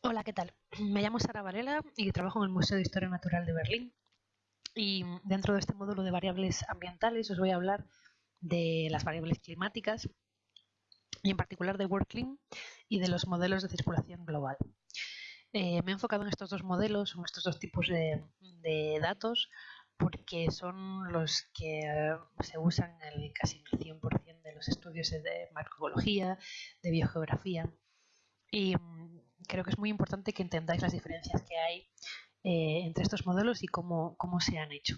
Hola, ¿qué tal? Me llamo Sara Varela y trabajo en el Museo de Historia Natural de Berlín. Y dentro de este módulo de variables ambientales os voy a hablar de las variables climáticas y en particular de WorldClim y de los modelos de circulación global. Eh, me he enfocado en estos dos modelos, en estos dos tipos de, datos, porque son los que eh, se usan en casi el 100% de los estudios de macroecología, de biogeografía. Y creo que es muy importante que entendáis las diferencias que hay eh, entre estos modelos y cómo, cómo, se han hecho.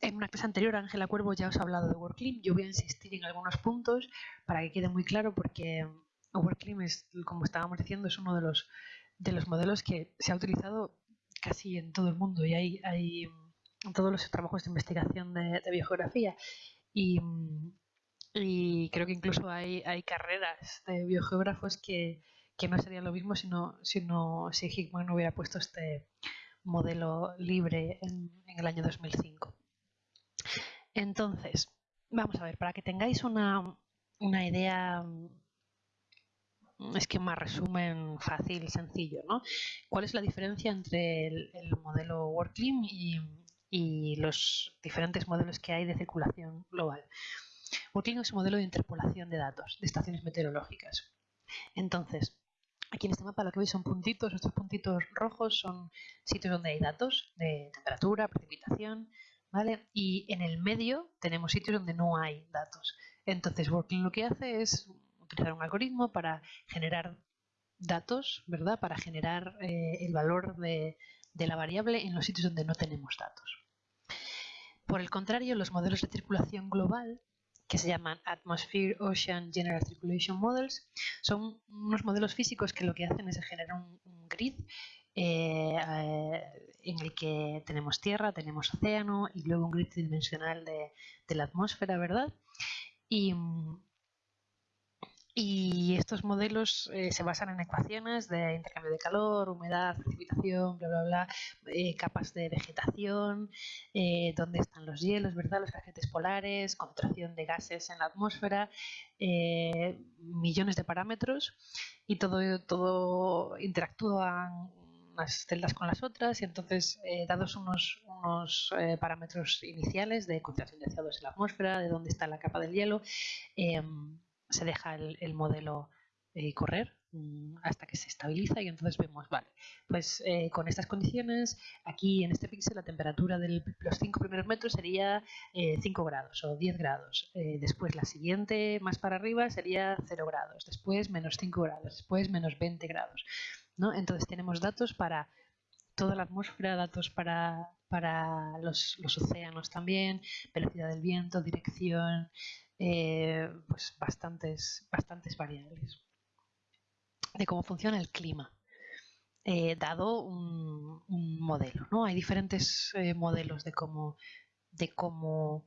En una clase anterior, Ángela Cuervo ya os ha hablado de WorkClim. Yo voy a insistir en algunos puntos para que quede muy claro porque WorkClim es, como estábamos diciendo, es uno de los, de los modelos que se ha utilizado casi en todo el mundo y hay, hay en todos los trabajos de investigación de, biogeografía. Y, y, creo que incluso hay, hay carreras de biogeógrafos que, que no sería lo mismo si, no, si, no, no hubiera puesto este modelo libre en, el año 2005. Entonces, vamos a ver, para que tengáis una, una idea, un esquema resumen fácil, sencillo, ¿no? ¿Cuál es la diferencia entre el, modelo WorkClim y, y, los diferentes modelos que hay de circulación global? WorkClim es un modelo de interpolación de datos de estaciones meteorológicas. Entonces, Aquí en este mapa lo que veis son puntitos, estos puntitos rojos son sitios donde hay datos de temperatura, precipitación, ¿vale? Y en el medio tenemos sitios donde no hay datos. Entonces Working lo que hace es utilizar un algoritmo para generar datos, ¿verdad? Para generar eh, el valor de, de la variable en los sitios donde no tenemos datos. Por el contrario, los modelos de circulación global que se llaman Atmosphere Ocean General Circulation Models. Son unos modelos físicos que lo que hacen es generar un, grid eh, eh, en el que tenemos tierra, tenemos océano y luego un grid tridimensional de, de la atmósfera, ¿verdad? Y, y estos modelos eh, se basan en ecuaciones de intercambio de calor, humedad, precipitación, bla, bla, bla, eh, capas de vegetación, eh, dónde están los hielos, ¿verdad? Los agentes polares, concentración de gases en la atmósfera, millones de parámetros y todo, todo interactúan unas celdas con las otras y entonces dados unos, unos parámetros iniciales de concentración de CO2 en la atmósfera, de dónde está la capa del hielo, se deja el, modelo eh, correr mm, hasta que se estabiliza y entonces vemos, vale, pues eh, con estas condiciones, aquí en este píxel la temperatura de los 5 primeros metros sería 5 eh, grados o 10 grados. después la siguiente más para arriba sería 0 grados, después menos 5 grados, después menos 20 grados. ¿no? Entonces tenemos datos para toda la atmósfera, datos para, para los, los océanos también, velocidad del viento, dirección, eh, pues bastantes, bastantes variables de cómo funciona el clima. Eh, dado un, modelo. ¿no? Hay diferentes eh, modelos de cómo, de cómo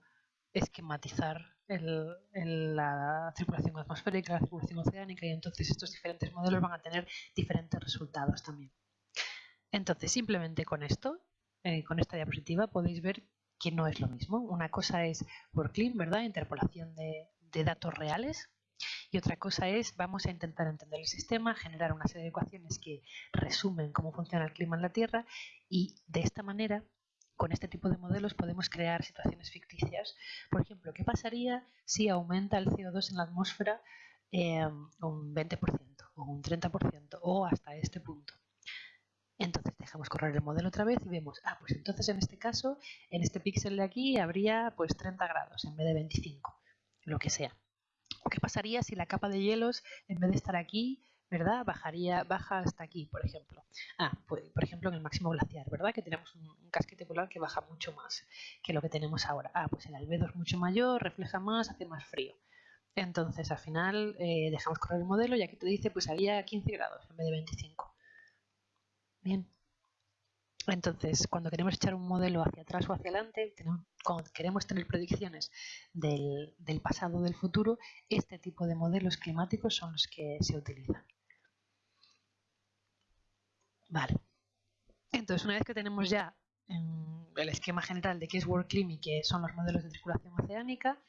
esquematizar la circulación atmosférica, la circulación oceánica y entonces estos diferentes modelos van a tener diferentes resultados también. Entonces, simplemente con esto, con esta diapositiva, podéis ver que no es lo mismo. Una cosa es WorkClim, ¿verdad? Interpolación de, datos reales. Y otra cosa es, vamos a intentar entender el sistema, generar una serie de ecuaciones que resumen cómo funciona el clima en la Tierra y de esta manera, con este tipo de modelos, podemos crear situaciones ficticias. Por ejemplo, ¿qué pasaría si aumenta el CO2 en la atmósfera eh, un 20% o un 30% o hasta este punto? Entonces dejamos correr el modelo otra vez y vemos, ah, pues entonces en este caso, en este píxel de aquí habría pues 30 grados en vez de 25, lo que sea. ¿O qué pasaría si la capa de hielos, en vez de estar aquí, ¿verdad? Bajaría, baja hasta aquí, por ejemplo. Ah, pues, por ejemplo, en el máximo glaciar, ¿verdad? Que tenemos un, casquete polar que baja mucho más que lo que tenemos ahora. Ah, pues el albedo es mucho mayor, refleja más, hace más frío. Entonces, al final, eh, dejamos correr el modelo y aquí te dice, pues haría 15 grados en vez de 25. Bien. Entonces, cuando queremos echar un modelo hacia atrás o hacia adelante, cuando queremos tener predicciones del, pasado o del futuro, este tipo de modelos climáticos son los que se utilizan. Vale. Entonces, una vez que tenemos ya el esquema general de qué es WorldClim y qué son los modelos de circulación oceánica,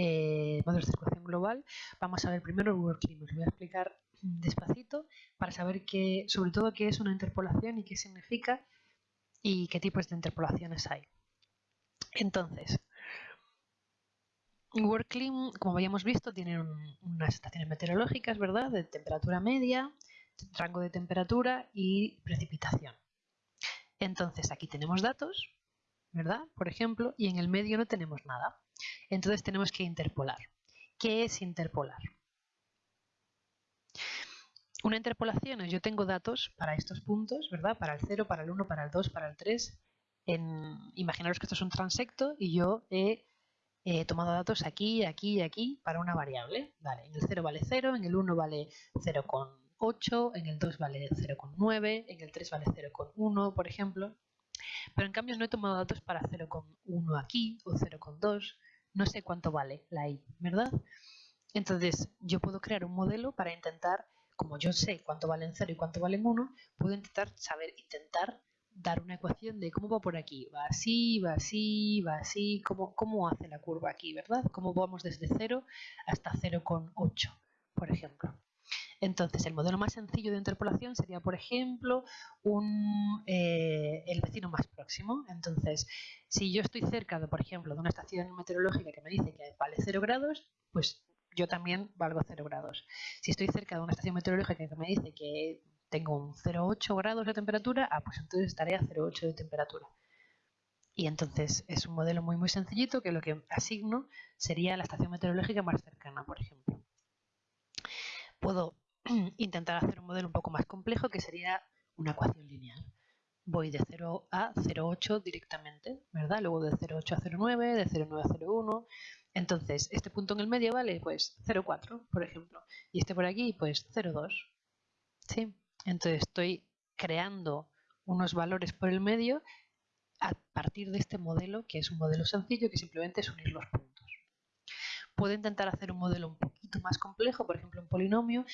eh, de circulación global, vamos a ver primero el WorldClim. Os voy a explicar despacito para saber qué, sobre todo qué es una interpolación y qué significa y qué tipos de interpolaciones hay. Entonces, WorldClim, como habíamos visto, tiene unas estaciones meteorológicas, ¿verdad? De temperatura media, rango de temperatura y precipitación. Entonces, aquí tenemos datos, ¿verdad? Por ejemplo, y en el medio no tenemos nada. Entonces tenemos que interpolar. ¿Qué es interpolar? Una interpolación es yo tengo datos para estos puntos, ¿verdad? Para el 0, para el 1, para el 2, para el 3. En, imaginaros que esto es un transecto y yo he, tomado datos aquí, aquí y aquí para una variable. Vale, en el 0 vale 0, en el 1 vale 0,8, en el 2 vale 0,9, en el 3 vale 0,1, por ejemplo. Pero en cambio no he tomado datos para 0,1 aquí o 0,2 no sé cuánto vale la i, ¿verdad? Entonces, yo puedo crear un modelo para intentar, como yo sé cuánto vale en 0 y cuánto vale en 1, puedo intentar saber, intentar dar una ecuación de cómo va por aquí. Va así, va así, va así, cómo, cómo hace la curva aquí, ¿verdad? Cómo vamos desde 0 hasta 0,8, por ejemplo. Entonces, el modelo más sencillo de interpolación sería, por ejemplo, eh, el vecino más próximo. Entonces, si yo estoy cerca, por ejemplo, de una estación meteorológica que me dice que vale 0 grados, pues yo también valgo 0 grados. Si estoy cerca de una estación meteorológica que me dice que tengo un 0,8 grados de temperatura, ah, pues entonces estaré a 0,8 de temperatura. Y entonces es un modelo muy muy sencillito que lo que asigno sería la estación meteorológica más cercana, por ejemplo. Puedo intentar hacer un modelo un poco más complejo que sería una ecuación lineal. Voy de 0 a 0,8 directamente, ¿verdad? Luego de 0,8 a 0,9, de 0,9 a 0,1. Entonces, este punto en el medio vale pues 0,4, por ejemplo. Y este por aquí, pues 0,2. ¿Sí? Entonces estoy creando unos valores por el medio a partir de este modelo, que es un modelo sencillo, que simplemente es unir los puntos. Puedo intentar hacer un modelo un poquito más complejo, por ejemplo un polinomio,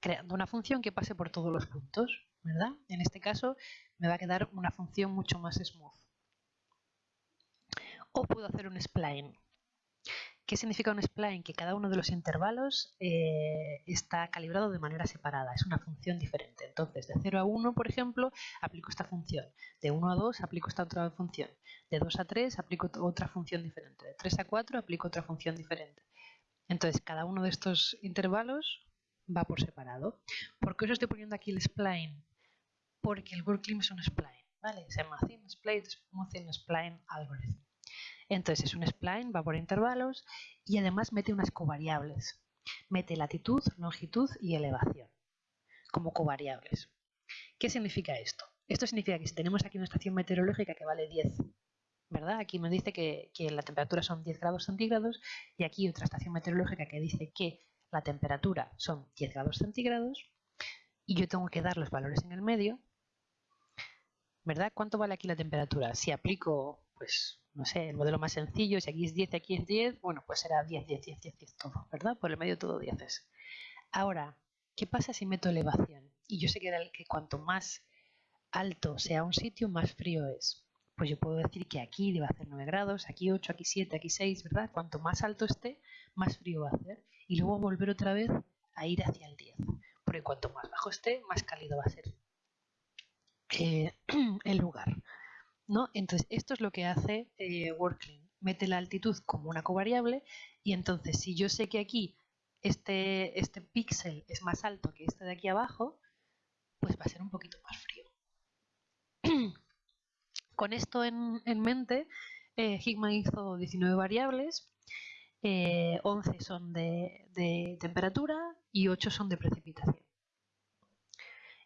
creando una función que pase por todos los puntos, ¿verdad? En este caso me va a quedar una función mucho más smooth. O puedo hacer un spline. ¿Qué significa un spline? Que cada uno de los intervalos eh, está calibrado de manera separada, es una función diferente. Entonces, de 0 a 1, por ejemplo, aplico esta función. De 1 a 2 aplico esta otra función. De 2 a 3 aplico otra función diferente. De 3 a 4 aplico otra función diferente. Entonces, cada uno de estos intervalos va por separado. ¿Por qué os estoy poniendo aquí el spline? Porque el WorldClim es un spline, ¿vale? Se llama Thin Spline, Thin Spline Algorithm. Entonces es un spline, va por intervalos y además mete unas covariables. Mete latitud, longitud y elevación como covariables. ¿Qué significa esto? Esto significa que si tenemos aquí una estación meteorológica que vale 10, ¿verdad? Aquí me dice que, que la temperatura son 10 grados centígrados y aquí otra estación meteorológica que dice que la temperatura son 10 grados centígrados y yo tengo que dar los valores en el medio, ¿verdad? ¿Cuánto vale aquí la temperatura? Si aplico, pues, no sé, el modelo más sencillo, si aquí es 10, aquí es 10, bueno, pues será 10, 10, 10, 10, 10 todo, ¿verdad? Por el medio todo 10 es. Ahora, ¿qué pasa si meto elevación? Y yo sé que, cuanto más alto sea un sitio, más frío es. Pues yo puedo decir que aquí debe hacer 9 grados, aquí 8, aquí 7, aquí 6, ¿verdad? Cuanto más alto esté, más frío va a hacer y luego volver otra vez a ir hacia el 10. Porque cuanto más bajo esté, más cálido va a ser eh, el lugar. ¿no? Entonces, esto es lo que hace eh, Mete la altitud como una covariable y entonces si yo sé que aquí este, este píxel es más alto que este de aquí abajo, pues va a ser un poquito más frío. Con esto en, mente, eh, Hickman hizo 19 variables 11 eh, son de, temperatura y 8 son de precipitación.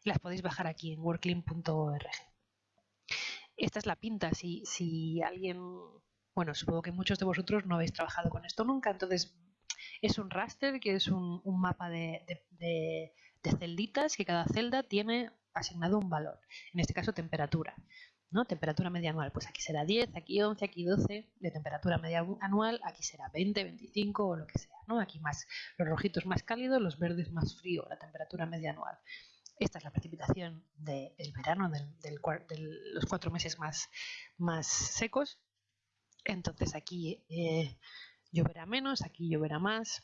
Las podéis bajar aquí en workclean.org. Esta es la pinta. Si, si alguien, bueno, supongo que muchos de vosotros no habéis trabajado con esto nunca, entonces es un raster, que es un, mapa de, de, celditas que cada celda tiene asignado un valor, en este caso temperatura. ¿No? Temperatura media anual, pues aquí será 10, aquí 11, aquí 12, de temperatura media anual, aquí será 20, 25 o lo que sea, ¿no? Aquí más, los rojitos más cálidos, los verdes más frío, la temperatura media anual. Esta es la precipitación del verano, de los cuatro meses más, más secos. Entonces aquí eh, lloverá menos, aquí lloverá más.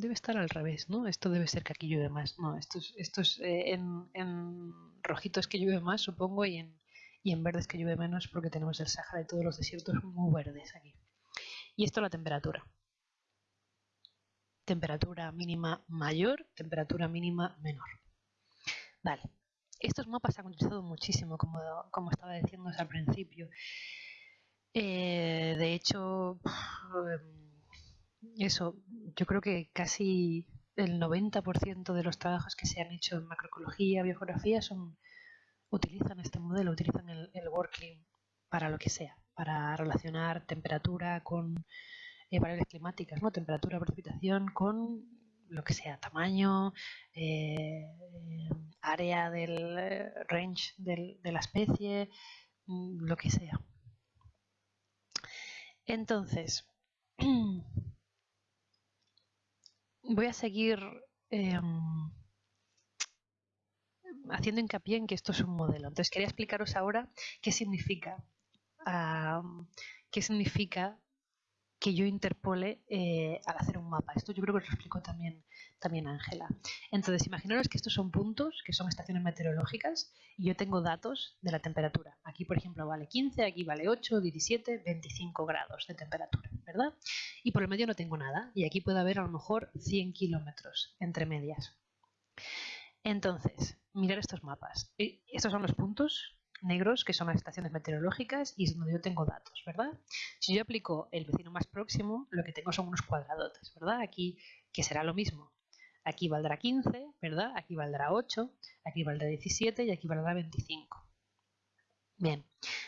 Debe estar al revés, ¿no? Esto debe ser que aquí llueve más. No, esto es, esto es eh, en, en, rojito es que llueve más, supongo, y en, y en verde es que llueve menos porque tenemos el Sahara y todos los desiertos muy verdes aquí. Y esto la temperatura. Temperatura mínima mayor, temperatura mínima menor. Vale. Estos mapas se han utilizado muchísimo, como, como estaba diciendo al principio. Eh, de hecho, eso, yo creo que casi el 90% de los trabajos que se han hecho en macroecología, biogeografía, son, utilizan este modelo, utilizan el, el para lo que sea, para relacionar temperatura con eh, variables climáticas, ¿no? temperatura, precipitación, con lo que sea, tamaño, eh, área del eh, range de la especie, mm, lo que sea. Entonces, voy a seguir em, haciendo hincapié en que esto es un modelo. Entonces, quería explicaros ahora qué significa, qué significa que yo interpole eh, al hacer un mapa. Esto yo creo que lo explicó también, también Ángela. Entonces, imaginaros que estos son puntos, que son estaciones meteorológicas, y yo tengo datos de la temperatura. Aquí, por ejemplo, vale 15, aquí vale 8, 17, 25 grados de temperatura, ¿verdad? Y por el medio no tengo nada, y aquí puede haber a lo mejor 100 kilómetros entre medias. Entonces, mirar estos mapas. Eh, estos son los puntos negros, que son las estaciones meteorológicas, y es donde yo tengo datos, ¿verdad? Si yo aplico el vecino más próximo, lo que tengo son unos cuadradotes, ¿verdad? Aquí, que será lo mismo. Aquí valdrá 15, ¿verdad? Aquí valdrá 8, aquí valdrá 17 y aquí valdrá 25. Bien,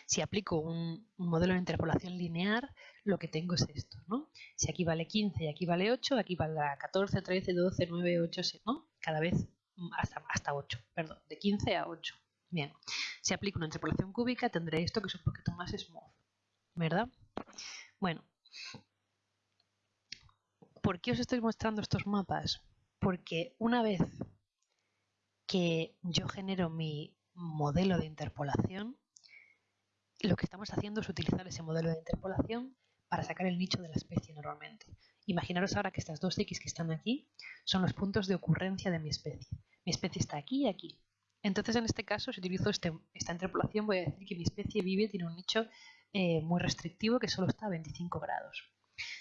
si aplico un, modelo de interpolación lineal, lo que tengo es esto, ¿no? Si aquí vale 15 y aquí vale 8, aquí valdrá 14, 13, 12, 9, 8, ¿no? Cada vez hasta, hasta 8, perdón, de 15 a 8. Bien, si aplico una interpolación cúbica tendré esto que es un poquito más smooth, ¿verdad? Bueno, ¿por qué os estoy mostrando estos mapas? Porque una vez que yo genero mi modelo de interpolación, lo que estamos haciendo es utilizar ese modelo de interpolación para sacar el nicho de la especie normalmente. Imaginaros ahora que estas dos X que están aquí son los puntos de ocurrencia de mi especie. Mi especie está aquí y aquí. Entonces, en este caso, si utilizo este, esta interpolación, voy a decir que mi especie vive, tiene un nicho eh, muy restrictivo que solo está a 25 grados.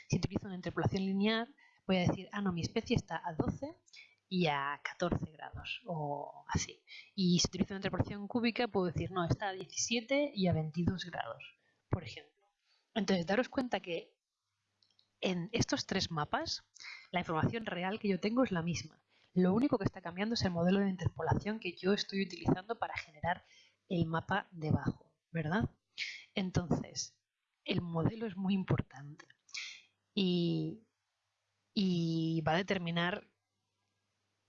Si utilizo una interpolación lineal, voy a decir, ah, no, mi especie está a 12 y a 14 grados, o así. Y si utilizo una interpolación cúbica, puedo decir, no, está a 17 y a 22 grados, por ejemplo. Entonces, daros cuenta que en estos tres mapas, la información real que yo tengo es la misma. Lo único que está cambiando es el modelo de interpolación que yo estoy utilizando para generar el mapa debajo, ¿verdad? Entonces, el modelo es muy importante y, va a determinar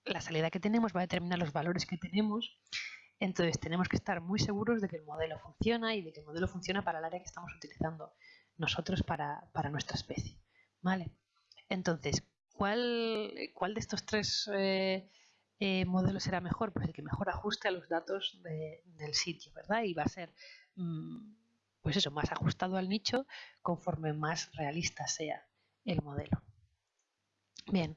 la salida que tenemos, va a determinar los valores que tenemos. Entonces tenemos que estar muy seguros de que el modelo funciona y de que el modelo funciona para el área que estamos utilizando nosotros para, para nuestra especie. ¿Vale? Entonces, ¿cuál, cuál de estos tres eh, eh, modelos será mejor? Pues el que mejor ajuste a los datos del sitio, ¿verdad? Y va a ser, mm, pues eso, más ajustado al nicho conforme más realista sea el modelo. Bien,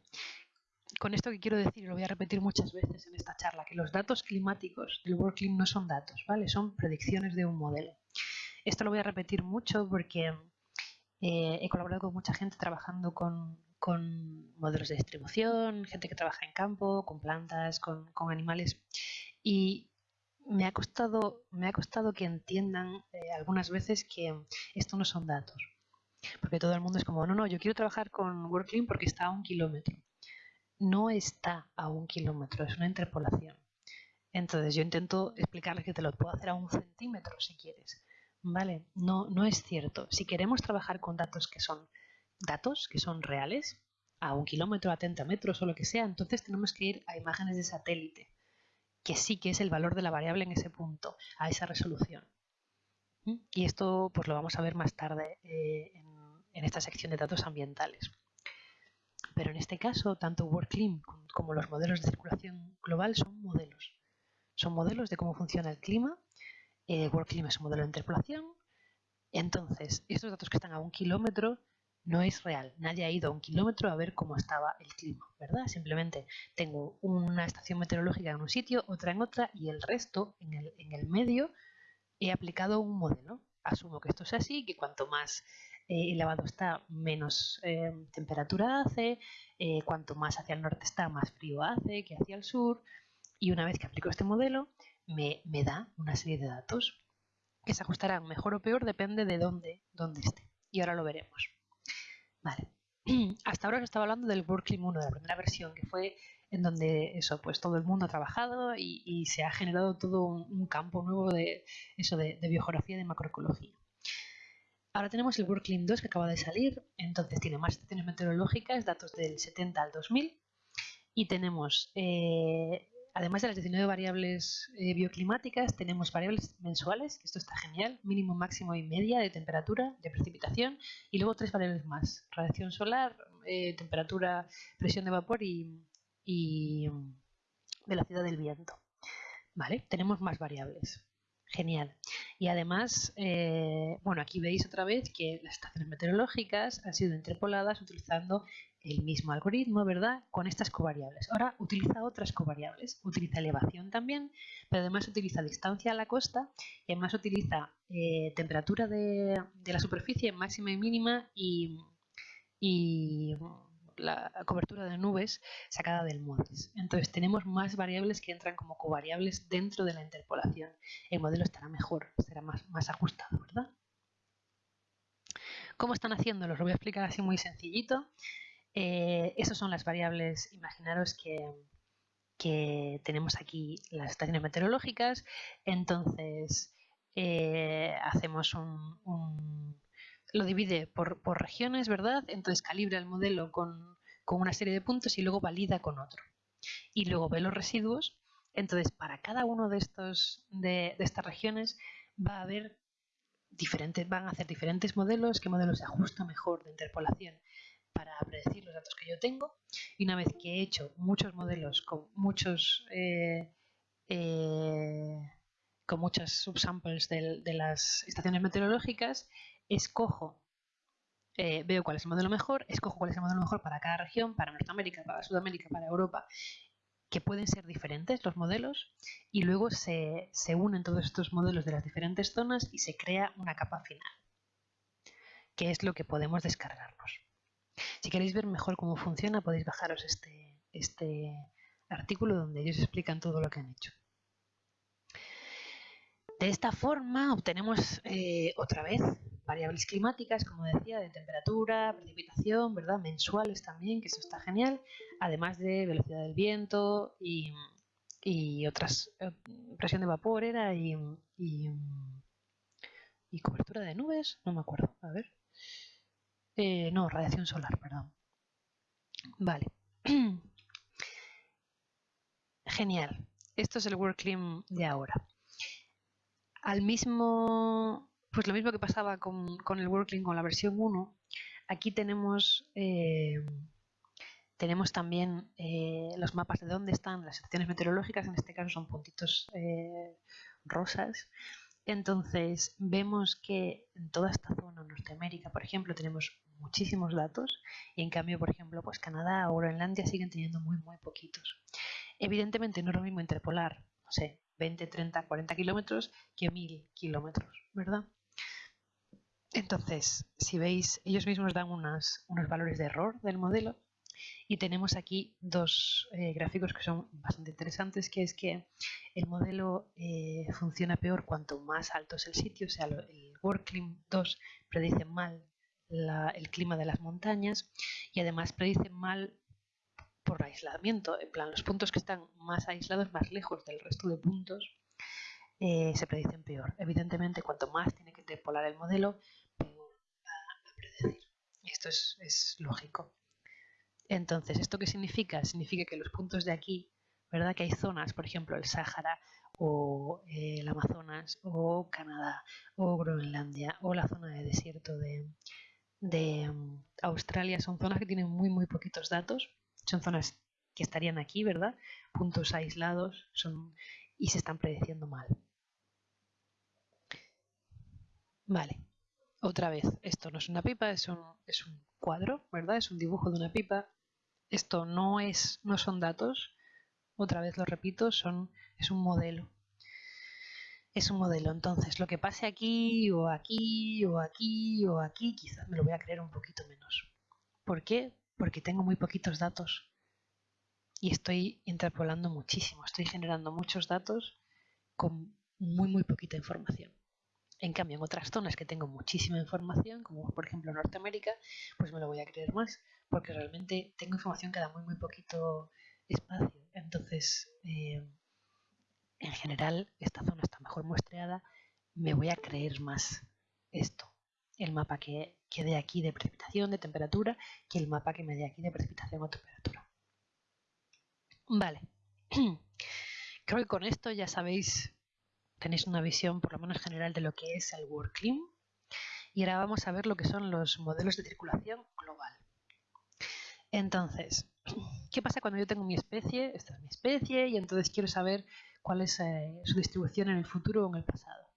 con esto que quiero decir, y lo voy a repetir muchas veces en esta charla, que los datos climáticos del WorldClim no son datos, ¿vale? Son predicciones de un modelo. Esto lo voy a repetir mucho porque eh, he colaborado con mucha gente trabajando con, con modelos de distribución, gente que trabaja en campo, con plantas, con, animales. Y me ha costado, me ha costado que entiendan eh, algunas veces que esto no son datos. Porque todo el mundo es como, no, no, yo quiero trabajar con WorkClean porque está a un kilómetro. No está a un kilómetro, es una interpolación. Entonces yo intento explicarles que te lo puedo hacer a un centímetro si quieres. ¿Vale? No, no es cierto. Si queremos trabajar con datos que son datos que son reales, a un kilómetro, a 30 metros o lo que sea, entonces tenemos que ir a imágenes de satélite, que sí que es el valor de la variable en ese punto, a esa resolución. ¿Mm? Y esto pues lo vamos a ver más tarde eh, en, esta sección de datos ambientales. Pero en este caso, tanto WorldClim como los modelos de circulación global son modelos. Son modelos de cómo funciona el clima. Eh, WorldClim es un modelo de interpolación, Entonces, estos datos que están a un kilómetro no es real. Nadie ha ido a un kilómetro a ver cómo estaba el clima, ¿verdad? Simplemente tengo una estación meteorológica en un sitio, otra en otra y el resto en el, en el medio he aplicado un modelo. Asumo que esto es así, que cuanto más eh, elevado está, menos eh, temperatura hace, eh, cuanto más hacia el norte está, más frío hace que hacia el sur. Y una vez que aplico este modelo, me, da una serie de datos que se ajustarán mejor o peor, depende de dónde, dónde esté. Y ahora lo veremos. Vale. Hasta ahora os estaba hablando del WorkClim 1, de la primera versión, que fue en donde eso, pues todo el mundo ha trabajado y, se ha generado todo un, campo nuevo de eso de, biografía y de macroecología. Ahora tenemos el WorkClim 2 que acaba de salir, entonces tiene más estaciones meteorológicas, datos del 70 al 2000, y tenemos eh, Además de las 19 variables eh, bioclimáticas, tenemos variables mensuales, que esto está genial, mínimo, máximo y media de temperatura, de precipitación, y luego tres variables más, radiación solar, eh, temperatura, presión de vapor y, y velocidad del viento. ¿Vale? Tenemos más variables. Genial. Y además, eh, bueno, aquí veis otra vez que las estaciones meteorológicas han sido interpoladas utilizando el mismo algoritmo, ¿verdad? Con estas covariables. Ahora utiliza otras covariables. Utiliza elevación también, pero además utiliza distancia a la costa y además utiliza eh, temperatura de, la superficie máxima y mínima y, la cobertura de nubes sacada del MODES. Entonces tenemos más variables que entran como covariables dentro de la interpolación. El modelo estará mejor, será más, más ajustado, ¿verdad? ¿Cómo están haciéndolo? Os lo voy a explicar así muy sencillito. Eh, esas son las variables, imaginaros que, tenemos aquí las estaciones meteorológicas, entonces eh, hacemos un, lo divide por, regiones, ¿verdad? Entonces calibra el modelo con, una serie de puntos y luego valida con otro. Y luego ve los residuos, entonces para cada uno de, estos, de estas regiones va a haber diferentes, van a hacer diferentes modelos, qué modelo se ajusta mejor de interpolación para predecir los datos que yo tengo. Y una vez que he hecho muchos modelos con muchos eh, eh, con muchas subsamples de, las estaciones meteorológicas escojo eh, veo cuál es el modelo mejor escojo cuál es el modelo mejor para cada región para Norteamérica para Sudamérica para Europa que pueden ser diferentes los modelos y luego se, se unen todos estos modelos de las diferentes zonas y se crea una capa final que es lo que podemos descargarnos si queréis ver mejor cómo funciona, podéis bajaros este, este artículo donde ellos explican todo lo que han hecho. De esta forma obtenemos eh, otra vez variables climáticas, como decía, de temperatura, precipitación, ¿verdad? Mensuales también, que eso está genial, además de velocidad del viento y, otras, eh, presión de vapor era y, y cobertura de nubes, no me acuerdo, a ver. Eh, no, radiación solar, perdón. Vale. Genial. Esto es el WorkClim de ahora. Al mismo, pues lo mismo que pasaba con, el WorkClim con la versión 1, aquí tenemos, eh, tenemos también eh, los mapas de dónde están las estaciones meteorológicas, en este caso son puntitos rosas, entonces, vemos que en toda esta zona, Norteamérica, por ejemplo, tenemos muchísimos datos y en cambio, por ejemplo, pues Canadá o Groenlandia siguen teniendo muy, muy poquitos. Evidentemente no es lo mismo interpolar, no sé, 20, 30, 40 kilómetros que 1000 kilómetros, ¿verdad? Entonces, si veis, ellos mismos dan unos valores de error del modelo y tenemos aquí dos eh, gráficos que son bastante interesantes, que es que el modelo eh, funciona peor cuanto más alto es el sitio, o sea, el WorkClim 2 predice mal el clima de las montañas y además predice mal por aislamiento, en plan los puntos que están más aislados, más lejos del resto de puntos, eh, se predicen peor. Evidentemente, cuanto más tiene que interpolar el modelo, peor va a predecir. Esto es lógico. Entonces, ¿esto qué significa? Significa que los puntos de aquí, ¿verdad? Que hay zonas, por ejemplo, el Sáhara o eh, el Amazonas o Canadá o Groenlandia o la zona de desierto de, mm, Australia, son zonas que tienen muy, muy poquitos datos. Son zonas que estarían aquí, ¿verdad? Puntos aislados son, y se están predeciendo mal. Vale. otra vez, esto no es una pipa, es un, es un cuadro, ¿verdad? Es un dibujo de una pipa. Esto no, es, no son datos, otra vez lo repito, son, es un modelo. Es un modelo, entonces lo que pase aquí o aquí o aquí o aquí, quizás me lo voy a creer un poquito menos. ¿Por qué? Porque tengo muy poquitos datos y estoy interpolando muchísimo, estoy generando muchos datos con muy muy poquita información. En cambio, en otras zonas que tengo muchísima información, como por ejemplo Norteamérica, pues me lo voy a creer más, porque realmente tengo información que da muy muy poquito espacio. Entonces, eh, en general, esta zona está mejor muestreada, me voy a creer más esto, el mapa que, que dé aquí de precipitación, de temperatura, que el mapa que me dé aquí de precipitación o temperatura. Vale, creo que con esto ya sabéis tenéis una visión por lo menos general de lo que es el WorldClim. Y ahora vamos a ver lo que son los modelos de circulación global. Entonces, ¿qué pasa cuando yo tengo mi especie? Esta es mi especie y entonces quiero saber cuál es eh, su distribución en el futuro o en el pasado.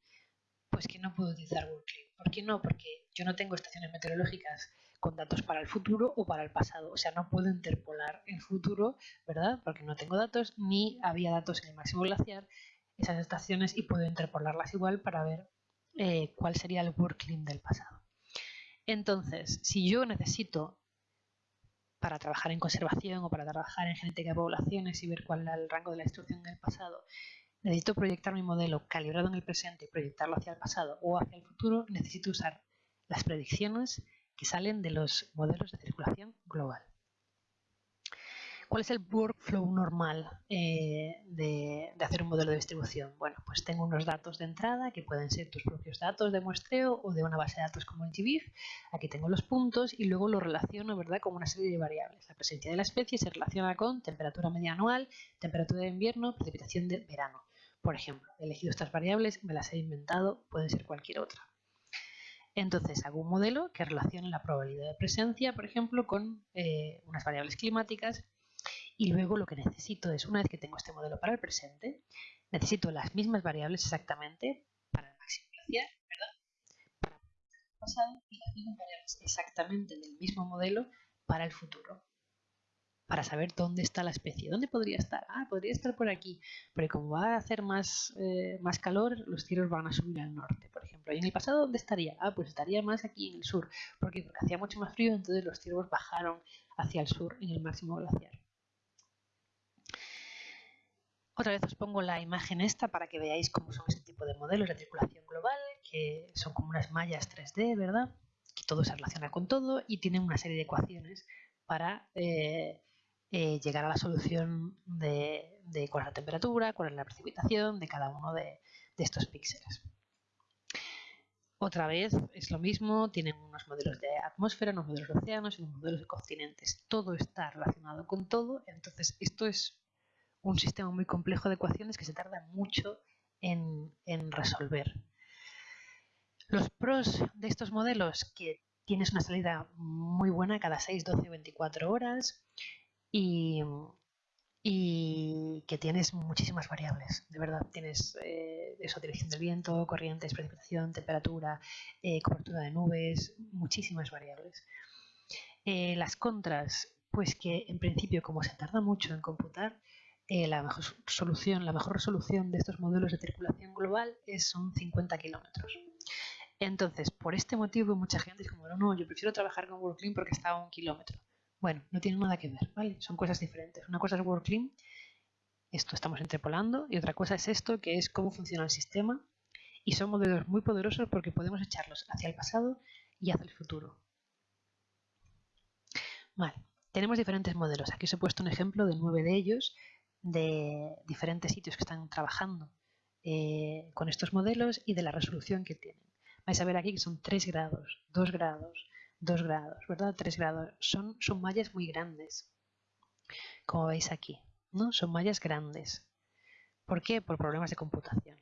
Pues que no puedo utilizar WorldClim. ¿Por qué no? Porque yo no tengo estaciones meteorológicas con datos para el futuro o para el pasado. O sea, no puedo interpolar el futuro, ¿verdad? Porque no tengo datos, ni había datos en el máximo glaciar esas estaciones y puedo interpolarlas igual para ver eh, cuál sería el worklim del pasado. Entonces, si yo necesito para trabajar en conservación o para trabajar en genética de poblaciones y ver cuál es el rango de la distribución del pasado, necesito proyectar mi modelo calibrado en el presente y proyectarlo hacia el pasado o hacia el futuro, necesito usar las predicciones que salen de los modelos de circulación global. ¿Cuál es el workflow normal eh, de, hacer un modelo de distribución? Bueno, pues tengo unos datos de entrada que pueden ser tus propios datos de muestreo o de una base de datos como el. Aquí tengo los puntos y luego lo relaciono ¿verdad? con una serie de variables. La presencia de la especie se relaciona con temperatura media anual, temperatura de invierno, precipitación de verano. Por ejemplo, he elegido estas variables, me las he inventado, pueden ser cualquier otra. Entonces hago un modelo que relacione la probabilidad de presencia, por ejemplo, con eh, unas variables climáticas y luego lo que necesito es, una vez que tengo este modelo para el presente, necesito las mismas variables exactamente para el máximo glaciar, ¿verdad? Para el pasado y las mismas variables exactamente del mismo modelo para el futuro. Para saber dónde está la especie. ¿Dónde podría estar? Ah, podría estar por aquí. Pero como va a hacer más, eh, más calor, los cielos van a subir al norte, por ejemplo. ¿Y en el pasado dónde estaría? Ah, pues estaría más aquí en el sur. Porque hacía mucho más frío, entonces los cielos bajaron hacia el sur en el máximo glaciar. Otra vez os pongo la imagen esta para que veáis cómo son este tipo de modelos de circulación global, que son como unas mallas 3D, ¿verdad? Que todo se relaciona con todo y tienen una serie de ecuaciones para eh, eh, llegar a la solución de, cuál es la temperatura, cuál es la precipitación de cada uno de, de estos píxeles. Otra vez es lo mismo, tienen unos modelos de atmósfera, unos modelos de océanos y unos modelos de continentes. Todo está relacionado con todo, entonces esto es un sistema muy complejo de ecuaciones que se tarda mucho en, resolver. Los pros de estos modelos, que tienes una salida muy buena cada 6, 12, 24 horas y, que tienes muchísimas variables, de verdad. Tienes eh, eso, dirección del viento, corrientes, precipitación, temperatura, eh, cobertura de nubes, muchísimas variables. Eh, las contras, pues que en principio como se tarda mucho en computar, eh, la, mejor solución, la mejor resolución de estos modelos de circulación global es, son 50 kilómetros. Entonces, por este motivo, mucha gente dice como, no, yo prefiero trabajar con WorldClean porque está a un kilómetro. Bueno, no tiene nada que ver, ¿vale? Son cosas diferentes. Una cosa es WorldClean, esto estamos interpolando, y otra cosa es esto, que es cómo funciona el sistema. Y son modelos muy poderosos porque podemos echarlos hacia el pasado y hacia el futuro. Vale, tenemos diferentes modelos. Aquí os he puesto un ejemplo de nueve de ellos de diferentes sitios que están trabajando eh, con estos modelos y de la resolución que tienen. Vais a ver aquí que son 3 grados, 2 grados, 2 grados, ¿verdad? 3 grados. Son, son mallas muy grandes, como veis aquí, ¿no? Son mallas grandes. ¿Por qué? Por problemas de computación.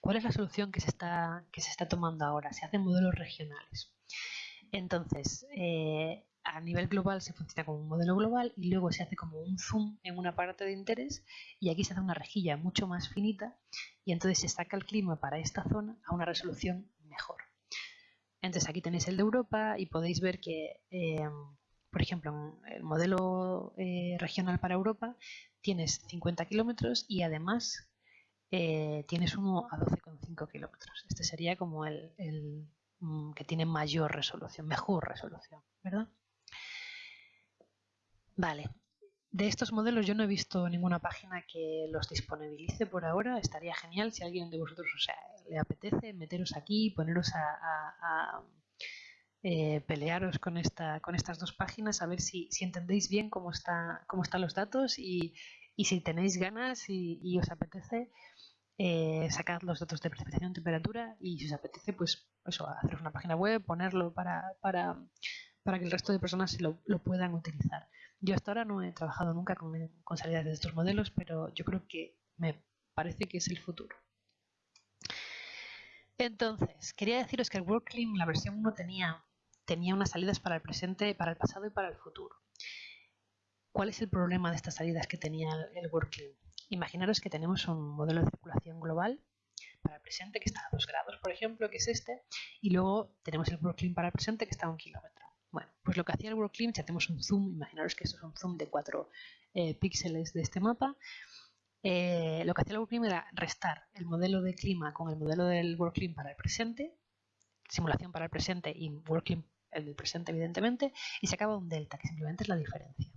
¿Cuál es la solución que se está, que se está tomando ahora? Se hacen modelos regionales. Entonces, eh, a nivel global se funciona como un modelo global y luego se hace como un zoom en una parte de interés y aquí se hace una rejilla mucho más finita y entonces se saca el clima para esta zona a una resolución mejor. Entonces aquí tenéis el de Europa y podéis ver que, em, por ejemplo, el modelo eh, regional para Europa tienes 50 kilómetros y además eh, tienes uno a 12,5 kilómetros. Este sería como el, el mm, que tiene mayor resolución, mejor resolución, ¿verdad? Vale, de estos modelos yo no he visto ninguna página que los disponibilice por ahora. Estaría genial si alguien de vosotros o sea, le apetece meteros aquí, poneros a, eh, pelearos con, esta, con estas dos páginas, a ver si, entendéis bien cómo, está, cómo están los datos y, si tenéis ganas y, os apetece, eh, sacar los datos de precipitación temperatura y si os apetece, pues eso, hacer una página web, ponerlo para, para, para que el resto de personas lo, lo puedan utilizar. Yo hasta ahora no he trabajado nunca con, salidas de estos modelos, pero yo creo que me parece que es el futuro. Entonces, quería deciros que el WorkClim, la versión 1, tenía, tenía unas salidas para el presente, para el pasado y para el futuro. ¿Cuál es el problema de estas salidas que tenía el, WorkClim? Imaginaros que tenemos un modelo de circulación global para el presente que está a 2 grados, por ejemplo, que es este, y luego tenemos el WorkClim para el presente que está a un kilómetro. Bueno, pues lo que hacía el WorkClim, si hacemos un zoom, imaginaros que esto es un zoom de 4 eh, píxeles de este mapa, eh, lo que hacía el WorkClim era restar el modelo de clima con el modelo del WorkClim para el presente, simulación para el presente y WorkClim el del presente evidentemente, y se acaba un delta, que simplemente es la diferencia.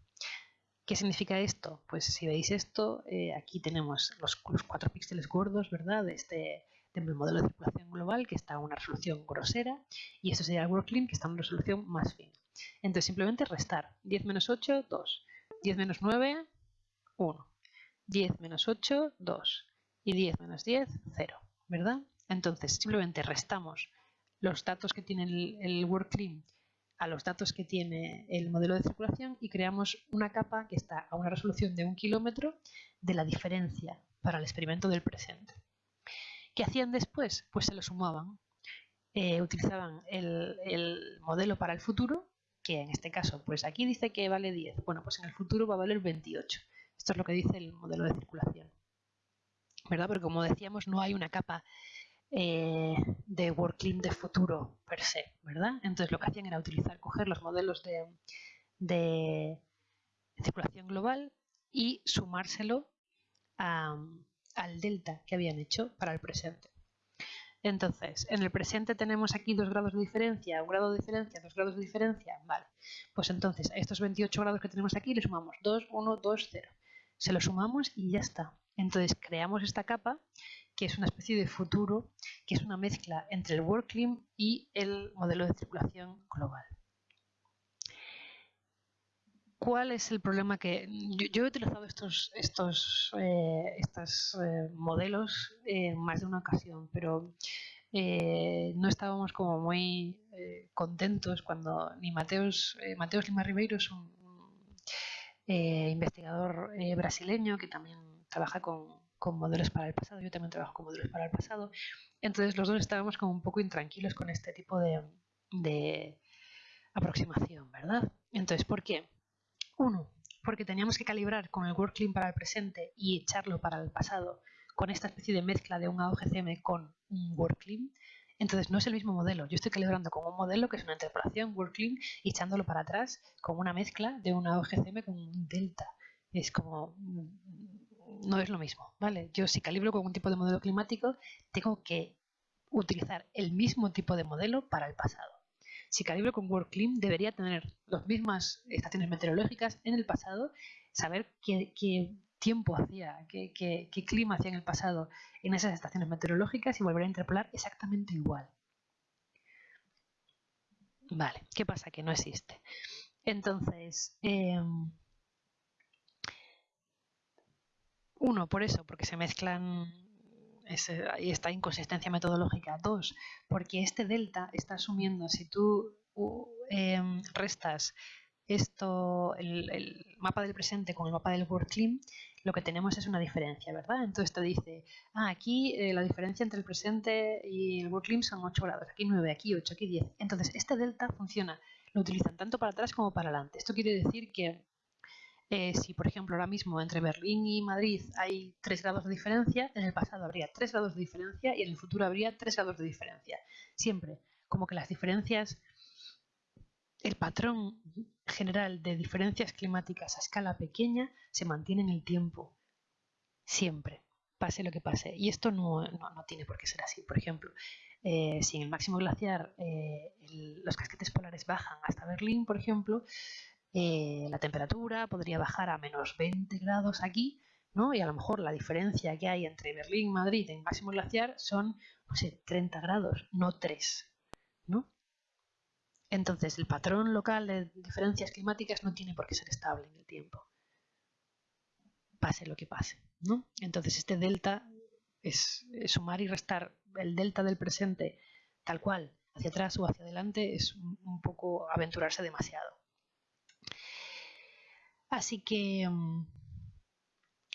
¿Qué significa esto? Pues si veis esto, eh, aquí tenemos los, los, 4 píxeles gordos, ¿verdad? De este, del modelo de circulación global que está a una resolución grosera y esto sería el WorkClim que está a una resolución más fina. Entonces simplemente restar 10 menos 8, 2, 10 menos 9, 1, 10 menos 8, 2 y 10 menos 10, 0, ¿verdad? Entonces simplemente restamos los datos que tiene el, el a los datos que tiene el modelo de circulación y creamos una capa que está a una resolución de un kilómetro de la diferencia para el experimento del presente. ¿Qué hacían después? Pues se lo sumaban. Eh, utilizaban el, modelo para el futuro, que en este caso, pues aquí dice que vale 10. Bueno, pues en el futuro va a valer 28. Esto es lo que dice el modelo de circulación. ¿Verdad? Porque como decíamos, no hay una capa eh, de WorkClim de futuro per se, ¿verdad? Entonces lo que hacían era utilizar, coger los modelos de, de circulación global y sumárselo a, al delta que habían hecho para el presente. Entonces, en el presente tenemos aquí dos grados de diferencia, un grado de diferencia, dos grados de diferencia, vale. Pues entonces a estos 28 grados que tenemos aquí le sumamos 2, 1, 2, 0. Se lo sumamos y ya está. Entonces creamos esta capa que es una especie de futuro, que es una mezcla entre el WorkClim y el modelo de circulación global. ¿Cuál es el problema que yo, he utilizado estos, estos, eh, estos eh, modelos en más de una ocasión, pero eh, no estábamos como muy contentos cuando ni Mateos, Mateos Lima Ribeiro es un, investigador brasileño que también trabaja con, modelos para el pasado, yo también trabajo con modelos para el pasado, entonces los dos estábamos como un poco intranquilos con este tipo de, de aproximación, ¿verdad? Entonces, ¿por qué? Uno, porque teníamos que calibrar con el WorkClim para el presente y echarlo para el pasado con esta especie de mezcla de un AOGCM con un WorkClim. Entonces no es el mismo modelo. Yo estoy calibrando con un modelo que es una interpolación WorkClim y echándolo para atrás con una mezcla de un AOGCM con un delta. Es como no es lo mismo, ¿vale? Yo si calibro con un tipo de modelo climático, tengo que utilizar el mismo tipo de modelo para el pasado. Si calibro con WorkClim debería tener las mismas estaciones meteorológicas en el pasado, saber qué, tiempo hacía, qué, clima hacía en el pasado en esas estaciones meteorológicas y volver a interpolar exactamente igual. Vale, ¿qué pasa? Que no existe. Entonces, em, uno, por eso, porque se mezclan ahí está inconsistencia metodológica. Dos, porque este delta está asumiendo, si tú em, restas esto, el, mapa del presente con el mapa del WorkClim, lo que tenemos es una diferencia, ¿verdad? Entonces te dice, ah, aquí eh, la diferencia entre el presente y el WorkClim son 8 grados, aquí 9, aquí 8, aquí 10. Entonces este delta funciona, lo utilizan tanto para atrás como para adelante. Esto quiere decir que eh, si, por ejemplo, ahora mismo entre Berlín y Madrid hay 3 grados de diferencia, en el pasado habría 3 grados de diferencia y en el futuro habría 3 grados de diferencia. Siempre como que las diferencias, el patrón general de diferencias climáticas a escala pequeña se mantiene en el tiempo, siempre, pase lo que pase. Y esto no, tiene por qué ser así. Por ejemplo, eh, si en el máximo glaciar eh, los casquetes polares bajan hasta Berlín, por ejemplo, eh, la temperatura podría bajar a menos 20 grados aquí, ¿no? Y a lo mejor la diferencia que hay entre Berlín y Madrid en máximo glaciar son, no sé, 30 grados, no 3, ¿no? Entonces, el patrón local de diferencias climáticas no tiene por qué ser estable en el tiempo, pase lo que pase, ¿no? Entonces, este delta es, sumar y restar el delta del presente tal cual hacia atrás o hacia adelante es un poco aventurarse demasiado. Así que, mm,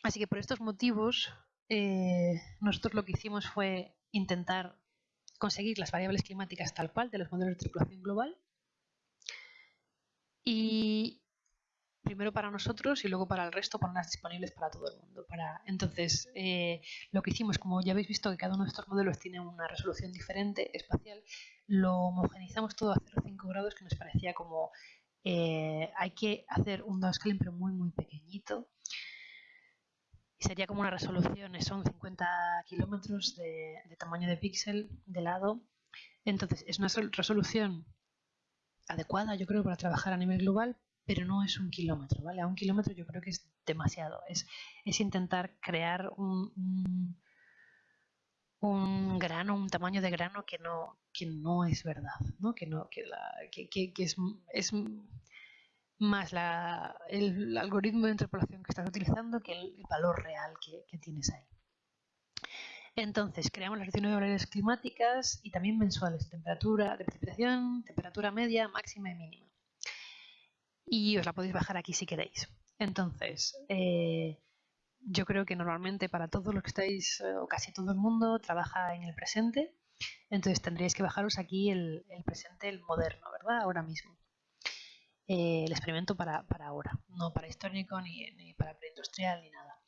así que por estos motivos, eh, nosotros lo que hicimos fue intentar conseguir las variables climáticas tal cual de los modelos de tripulación global. Y primero para nosotros y luego para el resto ponerlas disponibles para todo el mundo. Para, entonces, eh, lo que hicimos, como ya habéis visto que cada uno de estos modelos tiene una resolución diferente espacial, lo homogenizamos todo a 0,5 grados que nos parecía como eh, hay que hacer un downscaling pero muy muy pequeñito y sería como una resolución, son 50 kilómetros de, tamaño de píxel de lado entonces es una resolución adecuada yo creo para trabajar a nivel global pero no es un kilómetro, ¿vale? A un kilómetro yo creo que es demasiado. Es, es intentar crear un, grano, un tamaño de grano que no, que no es verdad, ¿no? Que, no, que, la, que, que es, es más la, el algoritmo de interpolación que estás utilizando que el, valor real que, tienes ahí. Entonces, creamos las regiones horarias climáticas y también mensuales, temperatura de precipitación, temperatura media, máxima y mínima. Y os la podéis bajar aquí si queréis. Entonces, eh, yo creo que normalmente para todos los que estáis, eh, o casi todo el mundo, trabaja en el presente. Entonces tendríais que bajaros aquí el, presente, el moderno, ¿verdad? Ahora mismo. Eh, el experimento para, ahora, no para histórico ni, para preindustrial ni nada.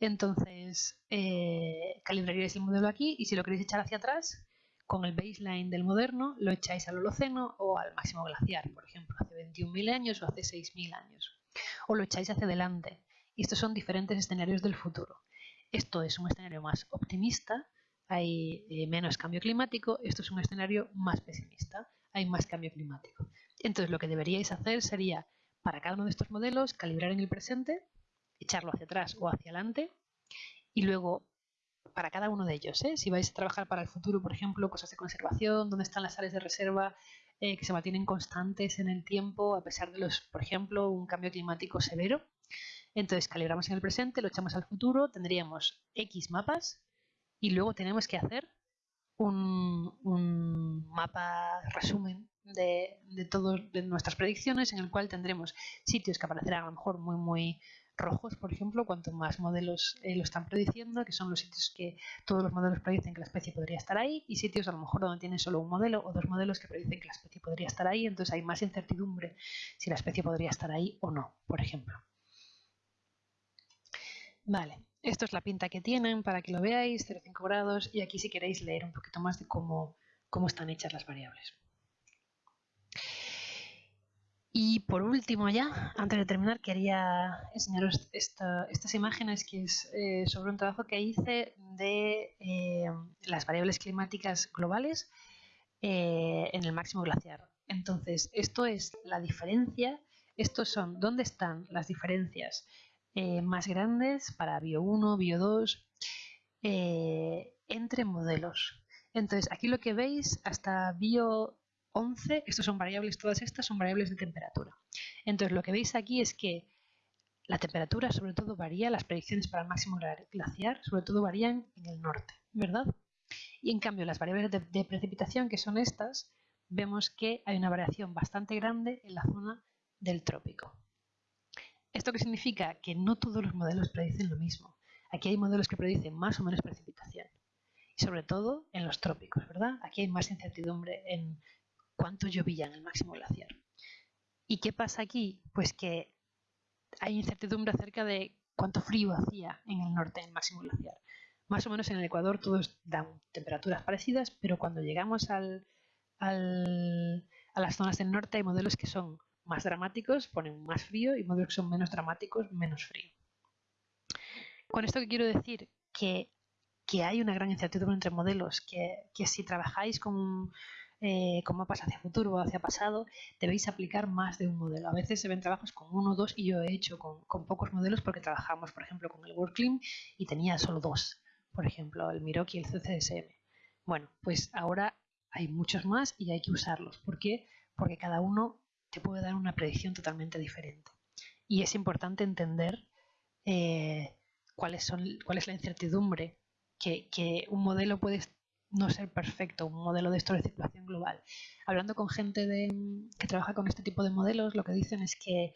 Entonces, eh, calibraríais el modelo aquí y si lo queréis echar hacia atrás, con el baseline del moderno, lo echáis al Holoceno o al máximo glaciar, por ejemplo, hace 21.000 años o hace 6.000 años. O lo echáis hacia adelante. Y estos son diferentes escenarios del futuro. Esto es un escenario más optimista, hay eh, menos cambio climático. Esto es un escenario más pesimista, hay más cambio climático. Entonces lo que deberíais hacer sería, para cada uno de estos modelos, calibrar en el presente, echarlo hacia atrás o hacia adelante, y luego para cada uno de ellos, ¿eh? si vais a trabajar para el futuro, por ejemplo, cosas de conservación, dónde están las áreas de reserva eh, que se mantienen constantes en el tiempo, a pesar de los, por ejemplo, un cambio climático severo. Entonces calibramos en el presente, lo echamos al futuro, tendríamos X mapas y luego tenemos que hacer un, un mapa resumen de, de todas nuestras predicciones en el cual tendremos sitios que aparecerán a lo mejor muy muy rojos, por ejemplo, cuanto más modelos eh, lo están prediciendo, que son los sitios que todos los modelos predicen que la especie podría estar ahí, y sitios a lo mejor donde tienen solo un modelo o dos modelos que predicen que la especie podría estar ahí, entonces hay más incertidumbre si la especie podría estar ahí o no, por ejemplo. Vale, esto es la pinta que tienen para que lo veáis, 0,5 grados, y aquí si queréis leer un poquito más de cómo, cómo están hechas las variables. Y por último ya, antes de terminar, quería enseñaros estas imágenes que es eh, sobre un trabajo que hice de eh, las variables climáticas globales eh, en el máximo glaciar. Entonces, esto es la diferencia, estos son dónde están las diferencias más grandes para Bio 1, Bio 2, entre modelos. Entonces, aquí lo que veis hasta Bio 11, estos son variables, todas estas son variables de temperatura. Entonces lo que veis aquí es que la temperatura sobre todo varía, las predicciones para el máximo glaciar sobre todo varían en el norte, ¿verdad? Y en cambio las variables de, precipitación, que son estas, vemos que hay una variación bastante grande en la zona del trópico. ¿Esto qué significa? Que no todos los modelos predicen lo mismo. Aquí hay modelos que predicen más o menos precipitación. Y sobre todo en los trópicos, ¿verdad? Aquí hay más incertidumbre en cuánto llovía en el máximo glaciar. ¿Y qué pasa aquí? Pues que hay incertidumbre acerca de cuánto frío hacía en el norte en el máximo glaciar. Más o menos en el Ecuador todos dan temperaturas parecidas, pero cuando llegamos al a las zonas del norte hay modelos que son más dramáticos, ponen más frío, y modelos que son menos dramáticos, menos frío. Con esto que quiero decir que, hay una gran incertidumbre entre modelos, que, si trabajáis con, eh, con mapas hacia futuro o hacia pasado, debéis aplicar más de un modelo. A veces se ven trabajos con uno o dos y yo he hecho con, pocos modelos porque trabajamos, por ejemplo, con el WorkClim y tenía solo dos, por ejemplo, el Miroki y el CCSM. Bueno, pues ahora hay muchos más y hay que usarlos. ¿Por qué? Porque cada uno te puede dar una predicción totalmente diferente. Y es importante entender eh, cuáles son, cuál es la incertidumbre que, un modelo puede no ser perfecto, un modelo de esto de circulación global. Hablando con gente de, que trabaja con este tipo de modelos, lo que dicen es que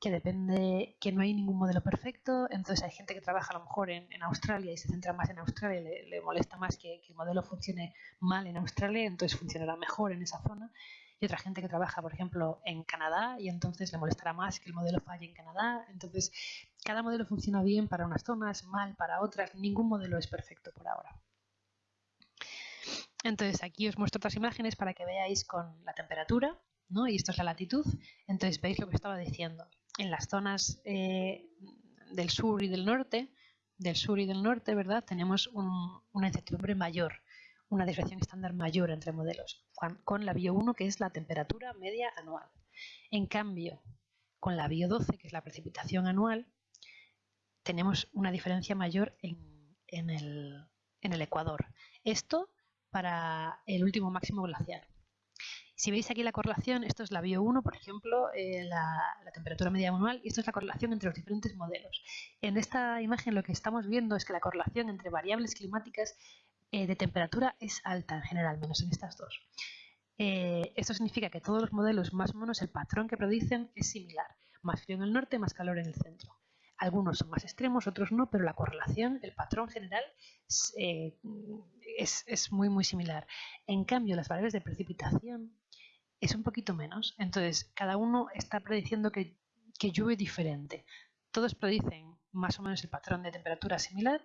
que depende, que no hay ningún modelo perfecto, entonces hay gente que trabaja a lo mejor en, Australia y se centra más en Australia, le, le molesta más que, el modelo funcione mal en Australia, entonces funcionará mejor en esa zona, y otra gente que trabaja, por ejemplo, en Canadá y entonces le molestará más que el modelo falle en Canadá, entonces cada modelo funciona bien para unas zonas, mal para otras, ningún modelo es perfecto por ahora. Entonces aquí os muestro otras imágenes para que veáis con la temperatura, ¿no? y esto es la latitud, entonces veis lo que estaba diciendo en las zonas eh, del sur y del norte, del sur y del norte, ¿verdad? Tenemos una incertidumbre mayor, una desviación estándar mayor entre modelos, con la bio 1 que es la temperatura media anual. En cambio, con la bio 12 que es la precipitación anual, tenemos una diferencia mayor en el ecuador. Esto para el último máximo glacial. Si veis aquí la correlación, esto es la bio 1, por ejemplo, eh, la, temperatura media anual, y esto es la correlación entre los diferentes modelos. En esta imagen lo que estamos viendo es que la correlación entre variables climáticas eh, de temperatura es alta en general, menos en estas dos. Eh, esto significa que todos los modelos, más o menos, el patrón que predicen es similar. Más frío en el norte, más calor en el centro. Algunos son más extremos, otros no, pero la correlación, el patrón general es, es, muy, muy similar. En cambio, las variables de precipitación es un poquito menos. Entonces, cada uno está prediciendo que, llueve diferente. Todos predicen más o menos el patrón de temperatura similar,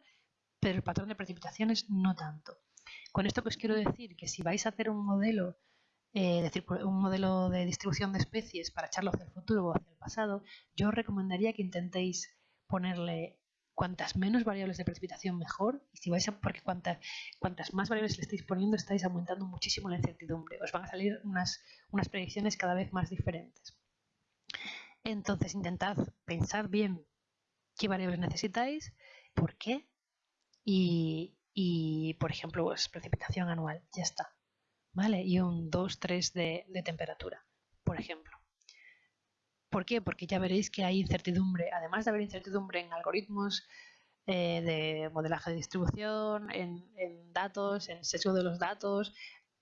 pero el patrón de precipitaciones no tanto. Con esto os quiero decir que si vais a hacer un modelo, eh, un modelo de distribución de especies para echarlo hacia el futuro o hacia el pasado, yo os recomendaría que intentéis ponerle cuantas menos variables de precipitación mejor, y si vais a, porque cuantas, cuantas más variables le estáis poniendo estáis aumentando muchísimo la incertidumbre, os van a salir unas, unas predicciones cada vez más diferentes. Entonces intentad pensar bien qué variables necesitáis, por qué, y, por ejemplo, pues, precipitación anual, ya está. ¿Vale? Y un 2, 3 de, de temperatura, por ejemplo. ¿Por qué? Porque ya veréis que hay incertidumbre, además de haber incertidumbre en algoritmos eh, de modelaje de distribución, en, datos, en sesgo de los datos,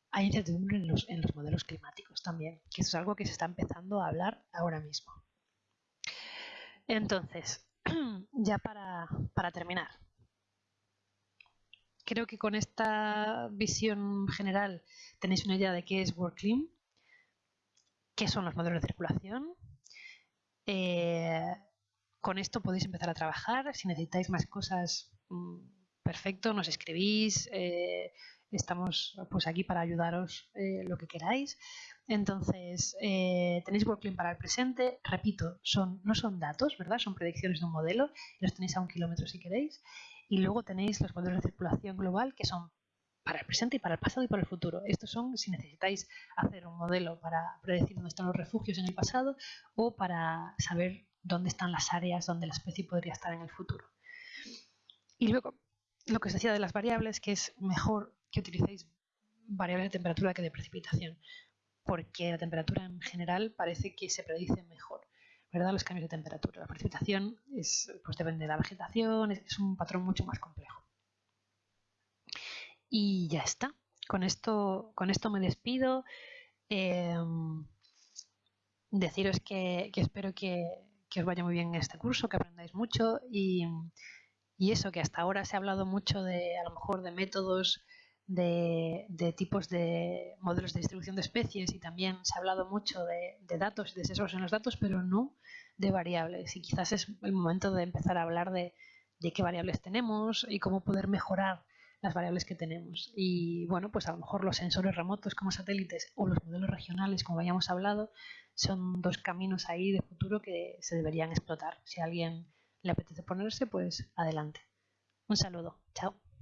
hay incertidumbre en los, modelos climáticos también, que es algo que se está empezando a hablar ahora mismo. Entonces, ya para, terminar, creo que con esta visión general tenéis una idea de qué es WorkClim, qué son los modelos de circulación, eh, con esto podéis empezar a trabajar. Si necesitáis más cosas, mm, perfecto, nos escribís. Eh, estamos pues aquí para ayudaros eh, lo que queráis. Entonces, tenéis WorkClean para el presente. Repito, son, no son datos, ¿verdad? Son predicciones de un modelo. Los tenéis a un kilómetro si queréis. Y luego tenéis los modelos de circulación global que son para el presente y para el pasado y para el futuro. Estos son si necesitáis hacer un modelo para predecir dónde están los refugios en el pasado o para saber dónde están las áreas donde la especie podría estar en el futuro. Y luego, lo que os decía de las variables, que es mejor que utilicéis variables de temperatura que de precipitación, porque la temperatura en general parece que se predice mejor. ¿Verdad? Los cambios de temperatura. La precipitación es, pues depende de la vegetación, es un patrón mucho más complejo. Y ya está. Con esto, con esto me despido. Em, deciros que, espero que, os vaya muy bien en este curso, que aprendáis mucho y, eso, que hasta ahora se ha hablado mucho de, a lo mejor, de métodos, de, tipos de modelos de distribución de especies y también se ha hablado mucho de, de datos y de sesgos en los datos, pero no de variables. Y quizás es el momento de empezar a hablar de, qué variables tenemos y cómo poder mejorar las variables que tenemos. Y bueno, pues a lo mejor los sensores remotos como satélites o los modelos regionales, como habíamos hablado, son dos caminos ahí de futuro que se deberían explotar. Si a alguien le apetece ponerse, pues adelante. Un saludo. Chao.